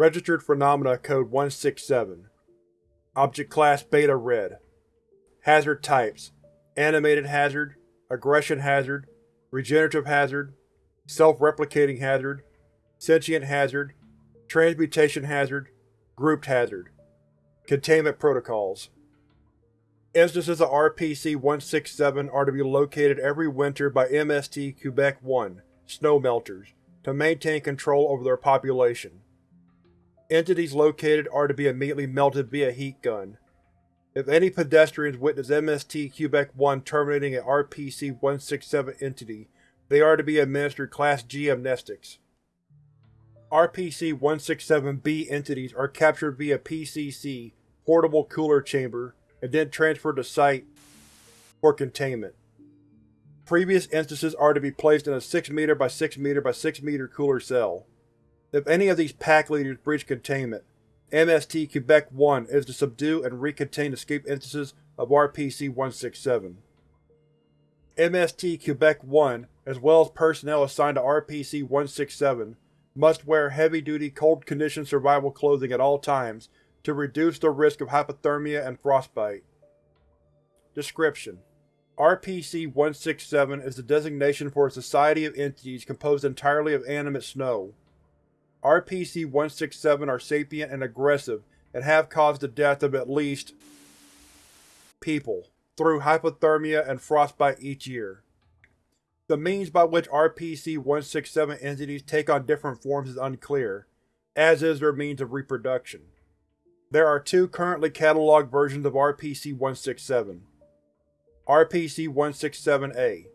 Registered Phenomena Code 167 Object Class Beta Red. Hazard Types. Animated Hazard Aggression Hazard Regenerative Hazard Self-replicating Hazard Sentient Hazard Transmutation Hazard Grouped Hazard. Containment Protocols. Instances of RPC-167 are to be located every winter by MST Quebec-1 snow melters to maintain control over their population. Entities located are to be immediately melted via heat gun. If any pedestrians witness MST Quebec-1 terminating an RPC-167 entity, they are to be administered Class G amnestics. RPC-167-B entities are captured via PCC portable cooler chamber and then transferred to Site for containment. Previous instances are to be placed in a 6 m by 6 m by 6 m cooler cell. If any of these pack leaders breach containment, MST Quebec-1 is to subdue and recontain escape instances of RPC-167. MST Quebec-1, as well as personnel assigned to RPC-167, must wear heavy-duty cold-condition survival clothing at all times to reduce the risk of hypothermia and frostbite. Description: RPC-167 is the designation for a society of entities composed entirely of animate snow. RPC-167 are sapient and aggressive and have caused the death of at least people through hypothermia and frostbite each year. The means by which RPC-167 entities take on different forms is unclear, as is their means of reproduction. There are two currently catalogued versions of RPC-167. RPC-167-A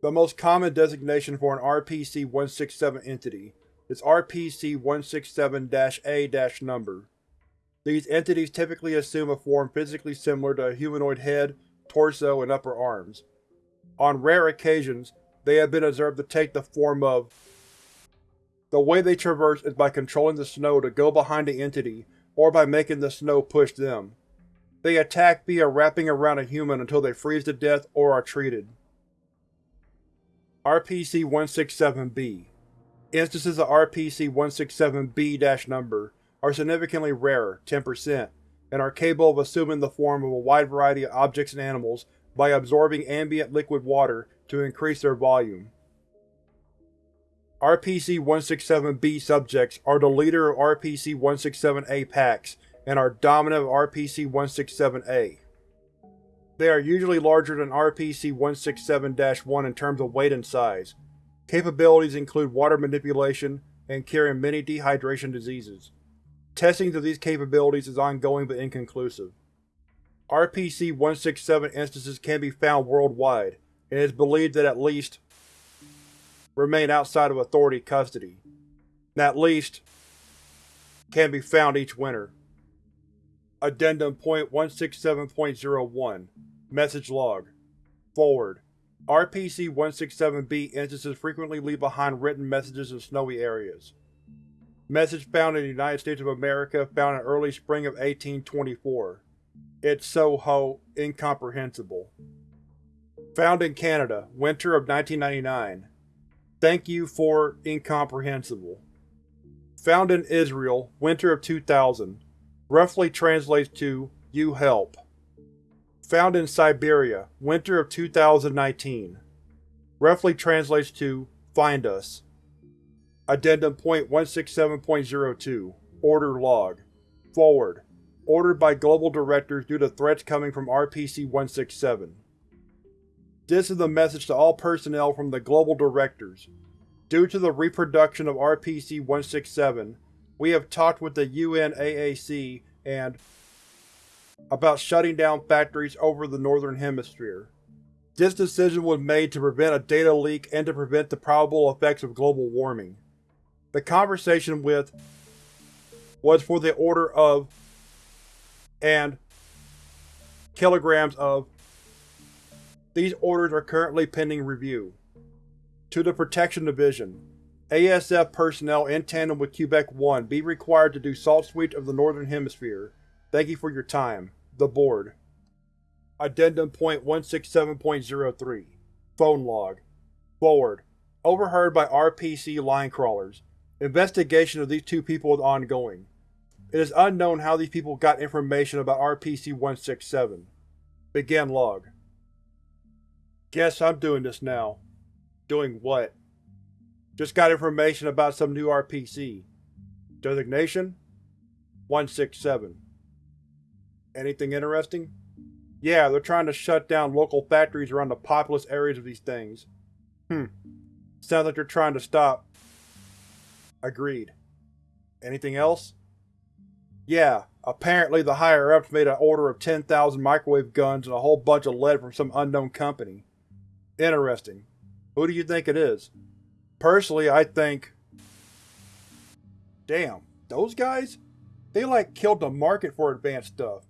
The most common designation for an RPC-167 entity is RPC-167-A-number. These entities typically assume a form physically similar to a humanoid head, torso, and upper arms. On rare occasions, they have been observed to take the form of The way they traverse is by controlling the snow to go behind the entity or by making the snow push them. They attack via wrapping around a human until they freeze to death or are treated. RPC-167-B Instances of RPC-167-B-number are significantly rarer 10%, and are capable of assuming the form of a wide variety of objects and animals by absorbing ambient liquid water to increase their volume. RPC-167-B subjects are the leader of RPC-167-A packs and are dominant of RPC-167-A. They are usually larger than RPC-167-1 in terms of weight and size, Capabilities include water manipulation and curing many dehydration diseases. Testing of these capabilities is ongoing but inconclusive. RPC-167 instances can be found worldwide, and it is believed that at least remain outside of Authority custody. At least can be found each winter. Addendum Point 167.01 Message Log Forward RPC-167-B instances frequently leave behind written messages in snowy areas. Message found in the United States of America found in early spring of 1824. It's so ho incomprehensible. Found in Canada, winter of 1999. Thank you for incomprehensible. Found in Israel, winter of 2000. Roughly translates to You help. Found in Siberia, winter of 2019. Roughly translates to Find Us. Addendum Point 167.02 Order Log Forward. Ordered by Global Directors due to threats coming from RPC-167. This is a message to all personnel from the Global Directors. Due to the reproduction of RPC-167, we have talked with the UNAAC and about shutting down factories over the Northern Hemisphere. This decision was made to prevent a data leak and to prevent the probable effects of global warming. The conversation with was for the order of and kilograms of these orders are currently pending review. To the Protection Division, ASF personnel in tandem with Quebec-1 be required to do salt sweeps of the Northern Hemisphere. Thank you for your time. The Board Addendum Point 167.03 Phone Log Forward. Overheard by RPC line crawlers. Investigation of these two people is ongoing. It is unknown how these people got information about RPC-167. Begin log. Guess I'm doing this now. Doing what? Just got information about some new RPC. Designation? 167. Anything interesting? Yeah, they're trying to shut down local factories around the populous areas of these things. Hmm. Sounds like they're trying to stop. Agreed. Anything else? Yeah, apparently the higher-ups made an order of 10,000 microwave guns and a whole bunch of lead from some unknown company. Interesting. Who do you think it is? Personally, I think… Damn, those guys? They like killed the market for advanced stuff.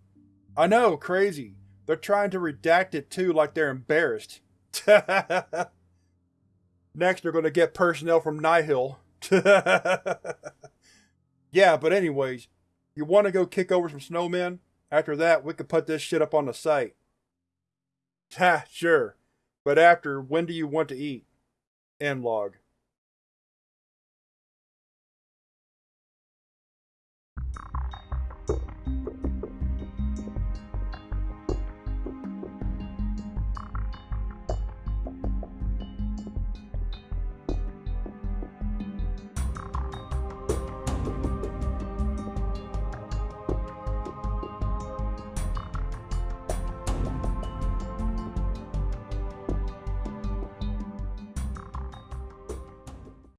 I know, crazy. They're trying to redact it too like they're embarrassed. Next they're gonna get personnel from Nihil. yeah, but anyways, you wanna go kick over some snowmen? After that, we could put this shit up on the site. Ha, sure. But after, when do you want to eat? End log.